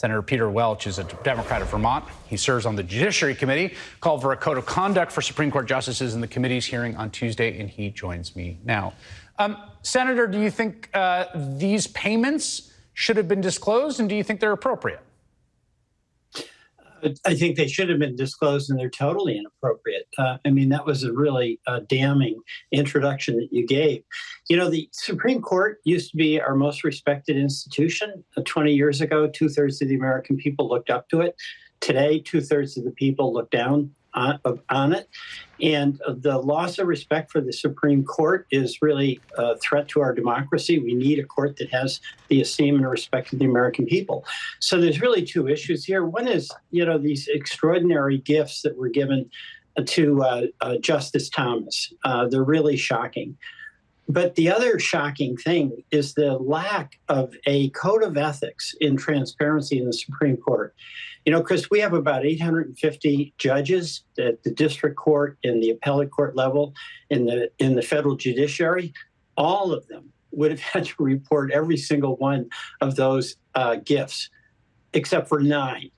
Senator Peter Welch is a Democrat of Vermont. He serves on the Judiciary Committee, called for a code of conduct for Supreme Court justices in the committee's hearing on Tuesday, and he joins me now. Um, Senator, do you think uh, these payments should have been disclosed, and do you think they're appropriate? I think they should have been disclosed and they're totally inappropriate. Uh, I mean, that was a really uh, damning introduction that you gave. You know, the Supreme Court used to be our most respected institution. Uh, 20 years ago, two thirds of the American people looked up to it. Today, two thirds of the people look down on, on it. And the loss of respect for the Supreme Court is really a threat to our democracy. We need a court that has the esteem and respect of the American people. So there's really two issues here. One is, you know, these extraordinary gifts that were given to uh, uh, Justice Thomas. Uh, they're really shocking. But the other shocking thing is the lack of a code of ethics in transparency in the Supreme Court. You know, Chris, we have about 850 judges at the district court, in the appellate court level, in the in the federal judiciary. All of them would have had to report every single one of those uh, gifts, except for nine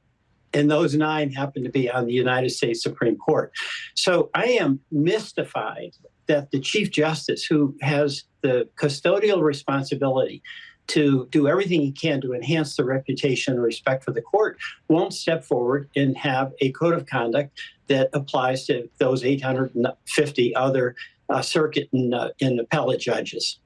and those nine happen to be on the United States Supreme Court. So I am mystified that the Chief Justice, who has the custodial responsibility to do everything he can to enhance the reputation and respect for the court, won't step forward and have a code of conduct that applies to those 850 other uh, circuit and, uh, and appellate judges.